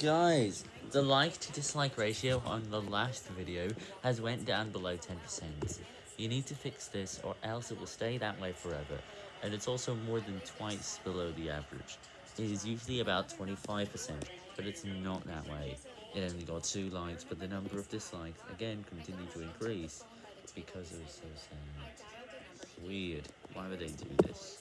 Guys, the like to dislike ratio on the last video has went down below 10%. You need to fix this or else it will stay that way forever, and it's also more than twice below the average. It is usually about 25%, but it's not that way. It only got 2 likes, but the number of dislikes again continued to increase because it was so sad. Weird. Why would they do this?